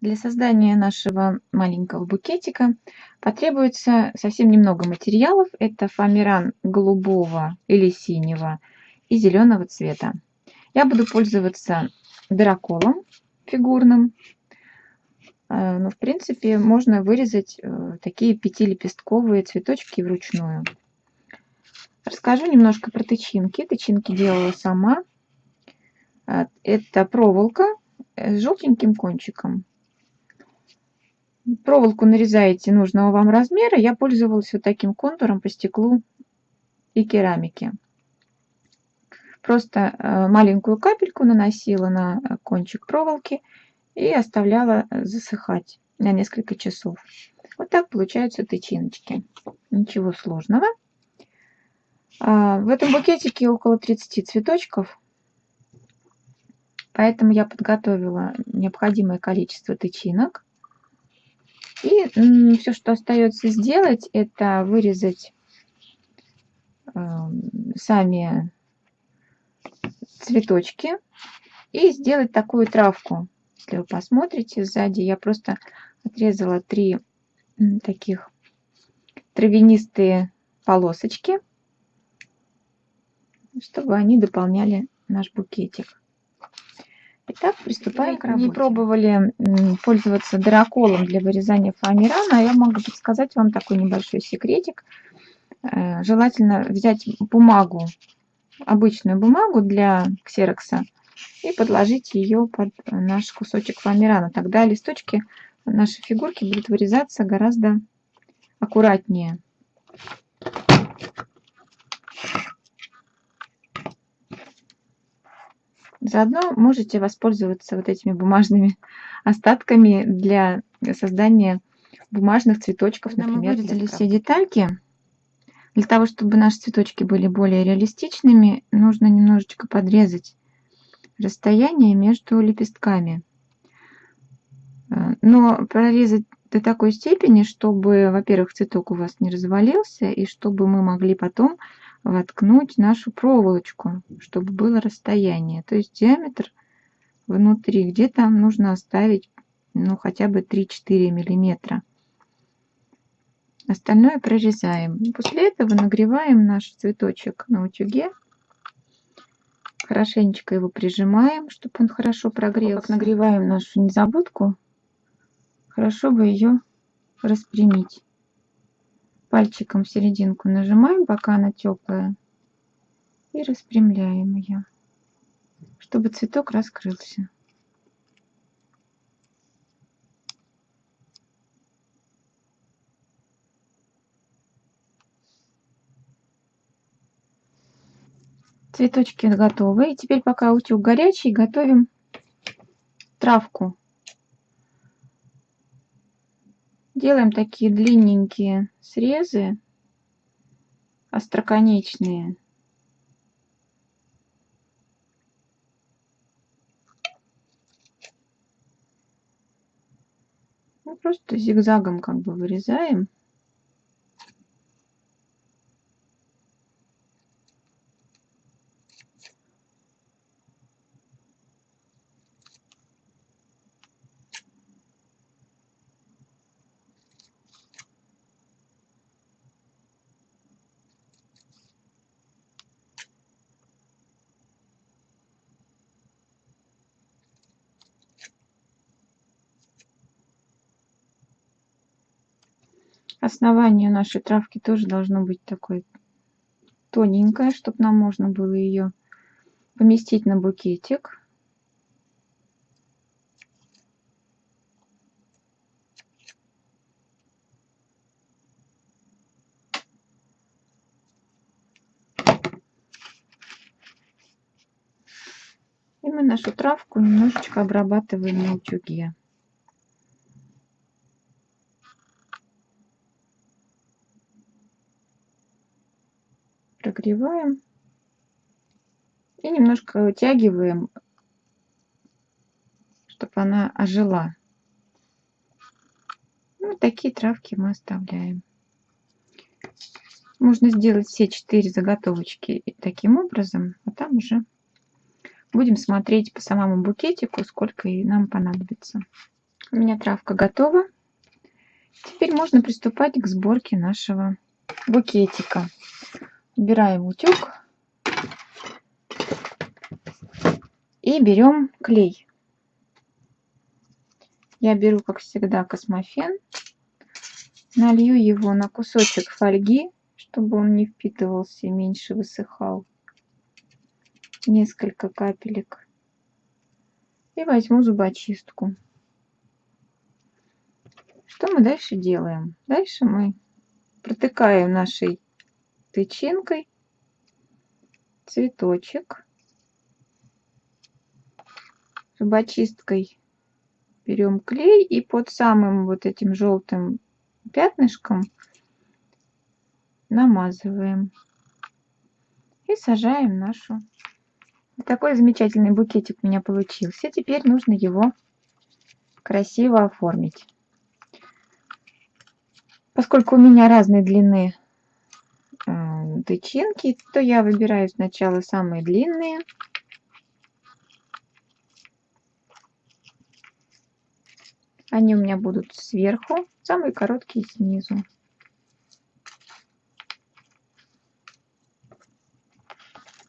Для создания нашего маленького букетика потребуется совсем немного материалов. Это фоамиран голубого или синего и зеленого цвета. Я буду пользоваться дыроколом фигурным. Э, но, в принципе, можно вырезать э, такие пятилепестковые цветочки вручную. Расскажу немножко про тычинки. Тычинки делала сама. Э, это проволока с желтеньким кончиком. Проволоку нарезаете нужного вам размера. Я пользовалась вот таким контуром по стеклу и керамике. Просто э, маленькую капельку наносила на кончик проволоки и оставляла засыхать на несколько часов. Вот так получаются тычиночки. Ничего сложного. А, в этом букетике около 30 цветочков. Поэтому я подготовила необходимое количество тычинок. И все, что остается сделать, это вырезать эм, сами цветочки и сделать такую травку. Если вы посмотрите сзади, я просто отрезала три таких травянистые полосочки, чтобы они дополняли наш букетик. Итак, приступаем к работе. Не пробовали пользоваться драколом для вырезания фоамирана, а я могу подсказать вам такой небольшой секретик. Э, желательно взять бумагу, обычную бумагу для ксерокса и подложить ее под наш кусочек фоамирана. Тогда листочки нашей фигурки будут вырезаться гораздо аккуратнее. Заодно можете воспользоваться вот этими бумажными остатками для создания бумажных цветочков, Когда например. Мы вырезали все детальки. Для того, чтобы наши цветочки были более реалистичными, нужно немножечко подрезать расстояние между лепестками. Э, но прорезать до такой степени, чтобы, во-первых, цветок у вас не развалился, и чтобы мы могли потом воткнуть нашу проволочку, чтобы было расстояние. То есть диаметр внутри где-то нужно оставить ну, хотя бы 3-4 миллиметра. Остальное прорезаем. После этого нагреваем наш цветочек на утюге. Хорошенечко его прижимаем, чтобы он хорошо прогрелся. Как нагреваем нашу незабудку, хорошо бы ее распрямить пальчиком серединку нажимаем, пока она теплая, и распрямляем ее, чтобы цветок раскрылся. Цветочки готовы. И теперь, пока утюг горячий, готовим травку. Делаем такие длинненькие срезы, остроконечные. Ну, просто зигзагом как бы вырезаем. Основание нашей травки тоже должно быть такое тоненькое, чтобы нам можно было ее поместить на букетик. И мы нашу травку немножечко обрабатываем на утюге. Прогреваем и немножко вытягиваем, чтобы она ожила. Ну, такие травки мы оставляем. Можно сделать все четыре заготовочки таким образом, а там уже будем смотреть по самому букетику, сколько и нам понадобится. У меня травка готова. Теперь можно приступать к сборке нашего букетика. Убираем утюг и берем клей. Я беру, как всегда, космофен, налью его на кусочек фольги, чтобы он не впитывался и меньше высыхал. Несколько капелек. И возьму зубочистку. Что мы дальше делаем? Дальше мы протыкаем нашей тычинкой цветочек. Зубочисткой берем клей и под самым вот этим желтым пятнышком намазываем и сажаем нашу. такой замечательный букетик у меня получился. Теперь нужно его красиво оформить. Поскольку у меня разной длины тычинки, то я выбираю сначала самые длинные. Они у меня будут сверху, самые короткие снизу.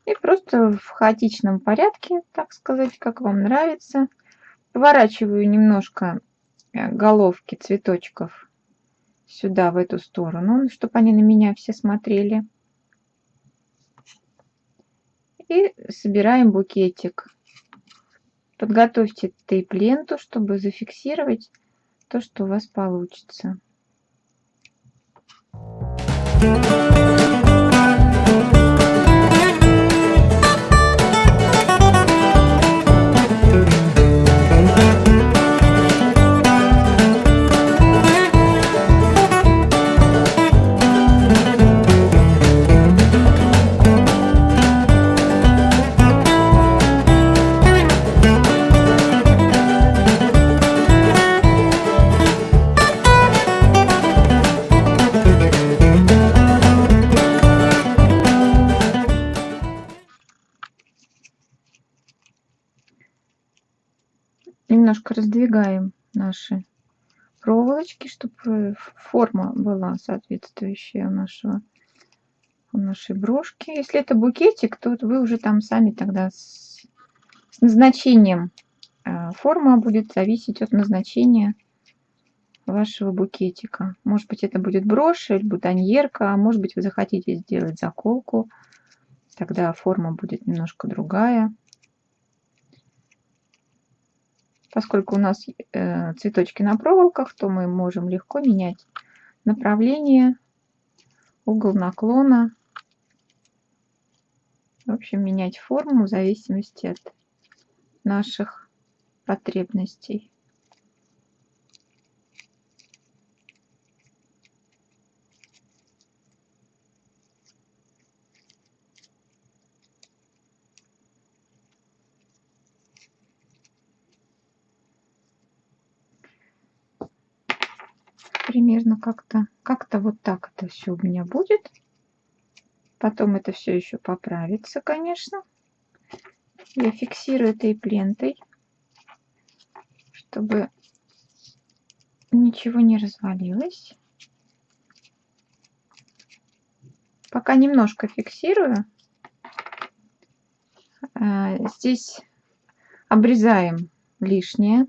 И просто в хаотичном порядке, так сказать, как вам нравится. Поворачиваю немножко э, головки цветочков сюда, в эту сторону, чтобы они на меня все смотрели. И собираем букетик. Подготовьте тейп-ленту, чтобы зафиксировать то, что у вас получится. Thank you. Немножко раздвигаем наши проволочки, чтобы форма была соответствующая у нашего у нашей брошки. Если это букетик, то вы уже там сами тогда с, с назначением э, форма будет зависеть от назначения вашего букетика. Может быть, это будет брошь или бутоньерка, а может быть, вы захотите сделать заколку. Тогда форма будет немножко другая. Поскольку у нас э, цветочки на проволоках, то мы можем легко менять направление, угол наклона. В общем, менять форму в зависимости от наших потребностей. Примерно как-то как-то вот так это все у меня будет. Потом это все еще поправится, конечно. Я фиксирую этой лентой, чтобы ничего не развалилось. Пока немножко фиксирую. А, здесь обрезаем лишнее.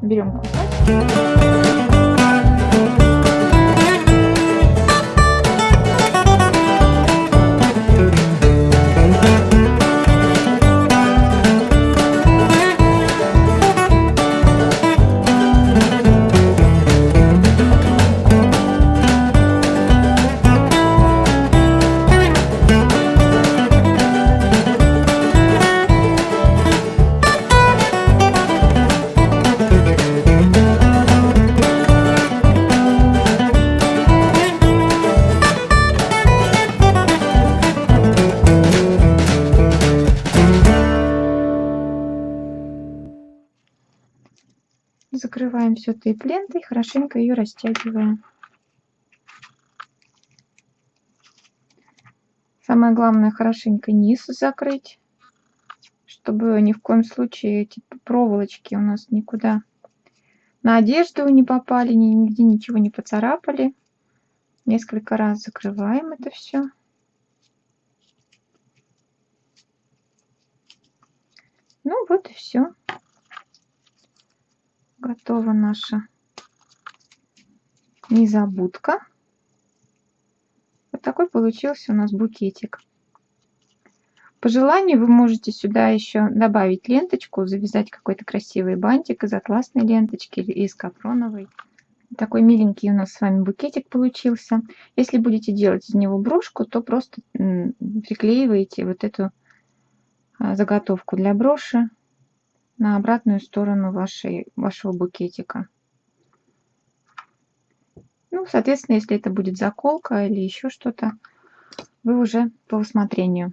Берем кусочек. Закрываем все тейп-лентой, хорошенько ее растягиваем. Самое главное хорошенько низ закрыть, чтобы ни в коем случае эти проволочки у нас никуда на одежду не попали, нигде ничего не поцарапали. Несколько раз закрываем это все. Ну вот и все. Готова наша незабудка. Вот такой получился у нас букетик. По желанию вы можете сюда еще добавить ленточку, завязать какой-то красивый бантик из атласной ленточки или из капроновой. Такой миленький у нас с вами букетик получился. Если будете делать из него брошку, то просто приклеиваете вот эту а, заготовку для броши на обратную сторону вашей, вашего букетика. Ну, соответственно, если это будет заколка или еще что-то, вы уже по усмотрению.